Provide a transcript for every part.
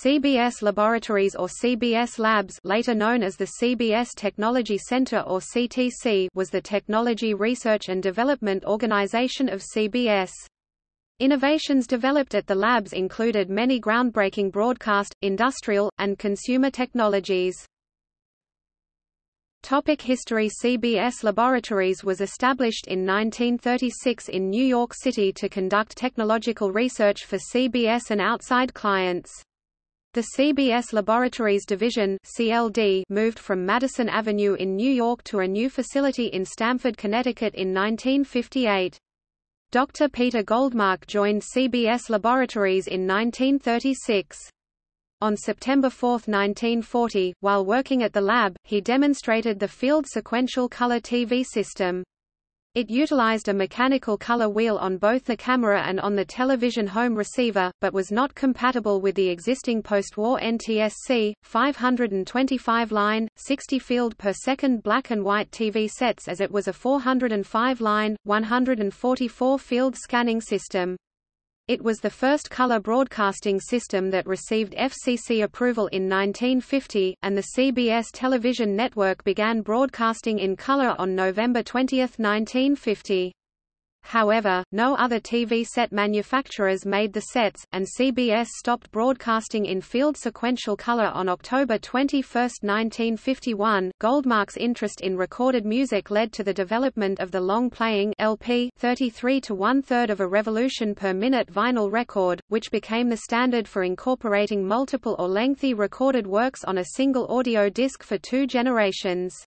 CBS Laboratories or CBS Labs later known as the CBS Technology Center or CTC was the technology research and development organization of CBS. Innovations developed at the labs included many groundbreaking broadcast, industrial, and consumer technologies. Topic history CBS Laboratories was established in 1936 in New York City to conduct technological research for CBS and outside clients. The CBS Laboratories Division CLD moved from Madison Avenue in New York to a new facility in Stamford, Connecticut in 1958. Dr. Peter Goldmark joined CBS Laboratories in 1936. On September 4, 1940, while working at the lab, he demonstrated the field sequential color TV system. It utilized a mechanical color wheel on both the camera and on the television home receiver, but was not compatible with the existing post-war NTSC, 525-line, 60-field per second black and white TV sets as it was a 405-line, 144-field scanning system. It was the first color broadcasting system that received FCC approval in 1950, and the CBS television network began broadcasting in color on November 20, 1950. However, no other TV set manufacturers made the sets, and CBS stopped broadcasting in field sequential color on October 21, 1951. Goldmark's interest in recorded music led to the development of the long-playing LP 33 to one-third of a revolution per minute vinyl record, which became the standard for incorporating multiple or lengthy recorded works on a single audio disc for two generations.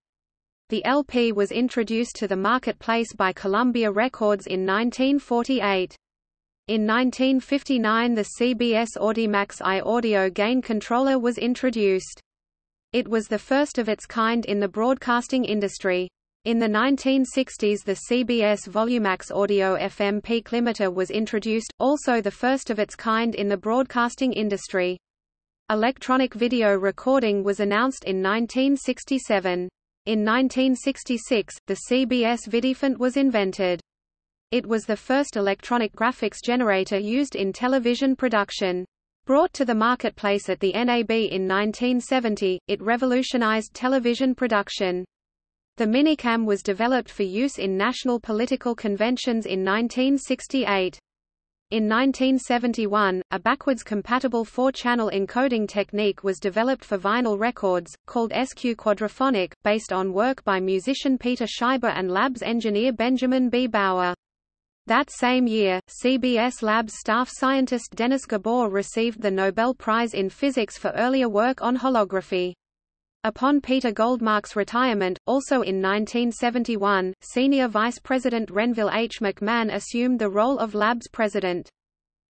The LP was introduced to the marketplace by Columbia Records in 1948. In 1959 the CBS Audimax I audio gain controller was introduced. It was the first of its kind in the broadcasting industry. In the 1960s the CBS Volumax Audio FM peak limiter was introduced, also the first of its kind in the broadcasting industry. Electronic video recording was announced in 1967. In 1966, the CBS Vidifont was invented. It was the first electronic graphics generator used in television production. Brought to the marketplace at the NAB in 1970, it revolutionized television production. The Minicam was developed for use in national political conventions in 1968. In 1971, a backwards-compatible four-channel encoding technique was developed for vinyl records, called SQ Quadraphonic, based on work by musician Peter Scheiber and Labs engineer Benjamin B. Bauer. That same year, CBS Labs staff scientist Dennis Gabor received the Nobel Prize in Physics for earlier work on holography. Upon Peter Goldmark's retirement, also in 1971, Senior Vice President Renville H. McMahon assumed the role of Labs President.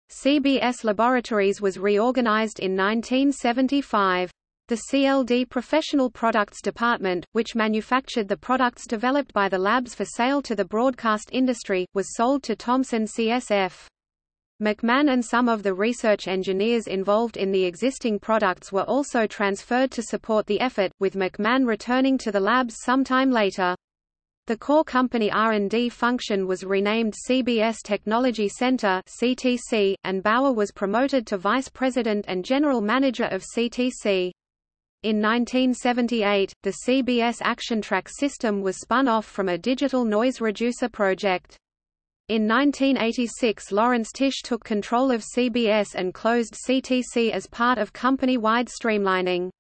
CBS Laboratories was reorganized in 1975. The CLD Professional Products Department, which manufactured the products developed by the labs for sale to the broadcast industry, was sold to Thomson CSF. McMahon and some of the research engineers involved in the existing products were also transferred to support the effort, with McMahon returning to the labs sometime later. The core company R&D function was renamed CBS Technology Center (CTC), and Bauer was promoted to vice president and general manager of CTC. In 1978, the CBS ActionTrack system was spun off from a digital noise reducer project. In 1986 Lawrence Tisch took control of CBS and closed CTC as part of company-wide streamlining.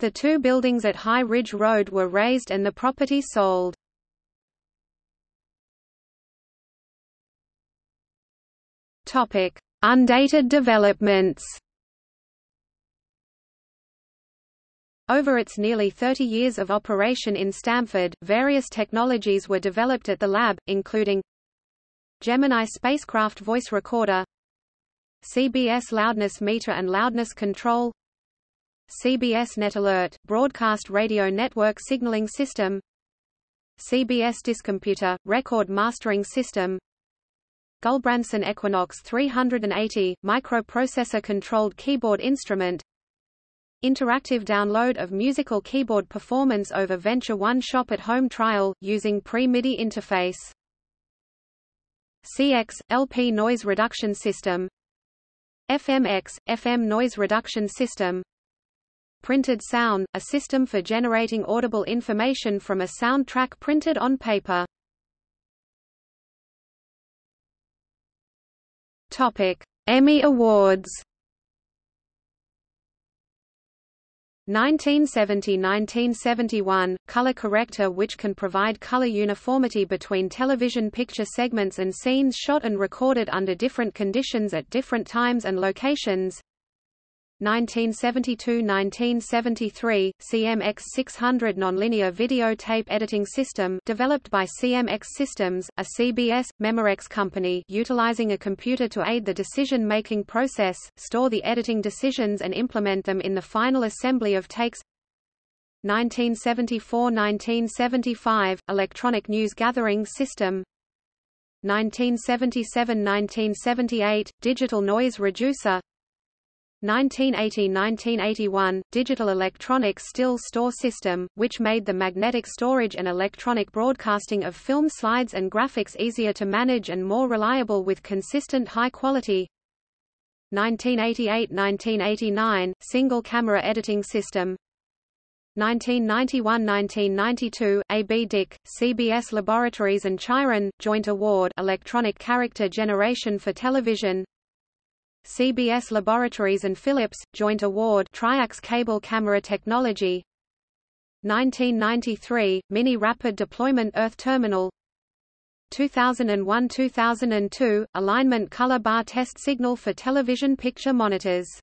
The two buildings at High Ridge Road were razed and the property sold. Topic: Undated developments. Over its nearly 30 years of operation in Stamford, various technologies were developed at the lab, including Gemini spacecraft voice recorder CBS loudness meter and loudness control CBS Net Alert, broadcast radio network signaling system CBS Discomputer, record mastering system Gulbransen Equinox 380, microprocessor-controlled keyboard instrument Interactive download of musical keyboard performance over Venture One Shop at Home trial, using pre-MIDI interface CX, LP noise reduction system. FMX, FM noise reduction system. Printed sound, a system for generating audible information from a soundtrack printed on paper. Topic: Emmy Awards 1970–1971, color corrector which can provide color uniformity between television picture segments and scenes shot and recorded under different conditions at different times and locations 1972–1973, CMX 600 nonlinear videotape editing system developed by CMX Systems, a CBS, Memorex company utilizing a computer to aid the decision-making process, store the editing decisions and implement them in the final assembly of takes. 1974–1975, electronic news gathering system. 1977–1978, digital noise reducer 1980–1981, Digital Electronic Still Store System, which made the magnetic storage and electronic broadcasting of film slides and graphics easier to manage and more reliable with consistent high quality. 1988–1989, Single Camera Editing System 1991–1992, AB Dick, CBS Laboratories and Chyron, Joint Award Electronic Character Generation for Television CBS Laboratories and Philips, Joint Award Triax Cable Camera Technology. 1993, Mini Rapid Deployment Earth Terminal. 2001–2002, Alignment Color Bar Test Signal for Television Picture Monitors